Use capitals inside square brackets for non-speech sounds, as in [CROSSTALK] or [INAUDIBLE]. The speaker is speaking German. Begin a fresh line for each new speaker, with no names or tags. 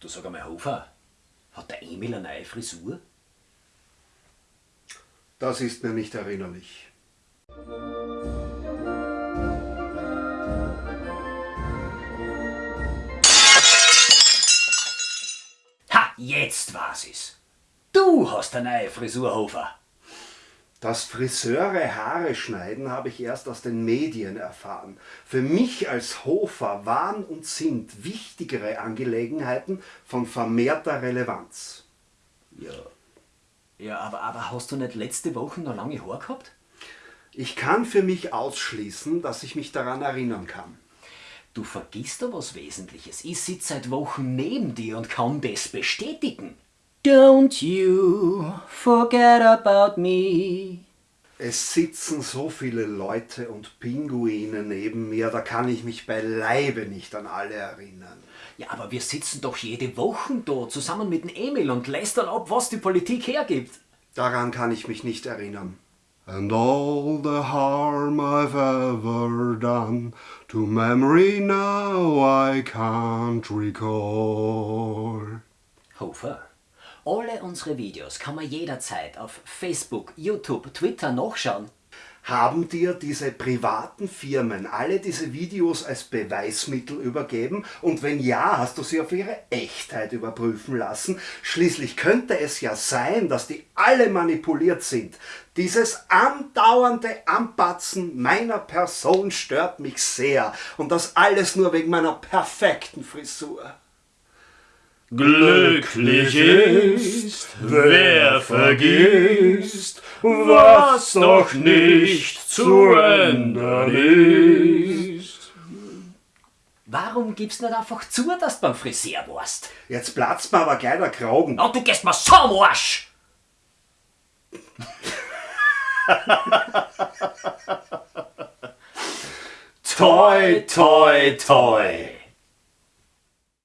Du sag einmal, Hofer, hat der Emil eine neue Frisur?
Das ist mir nicht erinnerlich.
Ha, jetzt war's es. Du hast eine neue Frisur, Hofer.
Das Friseure Haare schneiden habe ich erst aus den Medien erfahren. Für mich als Hofer waren und sind wichtigere Angelegenheiten von vermehrter Relevanz.
Ja. Ja, aber, aber hast du nicht letzte Woche noch lange Haare gehabt?
Ich kann für mich ausschließen, dass ich mich daran erinnern kann.
Du vergisst da was Wesentliches. Ich sitze seit Wochen neben dir und kann das bestätigen. Don't you forget about me.
Es sitzen so viele Leute und Pinguine neben mir, da kann ich mich beileibe nicht an alle erinnern.
Ja, aber wir sitzen doch jede Woche da, zusammen mit dem Emil und lästern ab, was die Politik hergibt.
Daran kann ich mich nicht erinnern. And all the harm I've ever done to memory now I can't recall.
Hofer, alle unsere Videos kann man jederzeit auf Facebook, YouTube, Twitter nachschauen.
Haben dir diese privaten Firmen alle diese Videos als Beweismittel übergeben? Und wenn ja, hast du sie auf ihre Echtheit überprüfen lassen? Schließlich könnte es ja sein, dass die alle manipuliert sind. Dieses andauernde Anpatzen meiner Person stört mich sehr. Und das alles nur wegen meiner perfekten Frisur.
Glücklich ist, wer vergisst, was noch nicht zu ändern ist.
Warum gibst du nicht einfach zu, dass du beim Friseur warst?
Jetzt platzt mir aber gleich der Kragen.
Und du gehst mir so am Arsch! [LAUGHS]
Toi, toi, toi.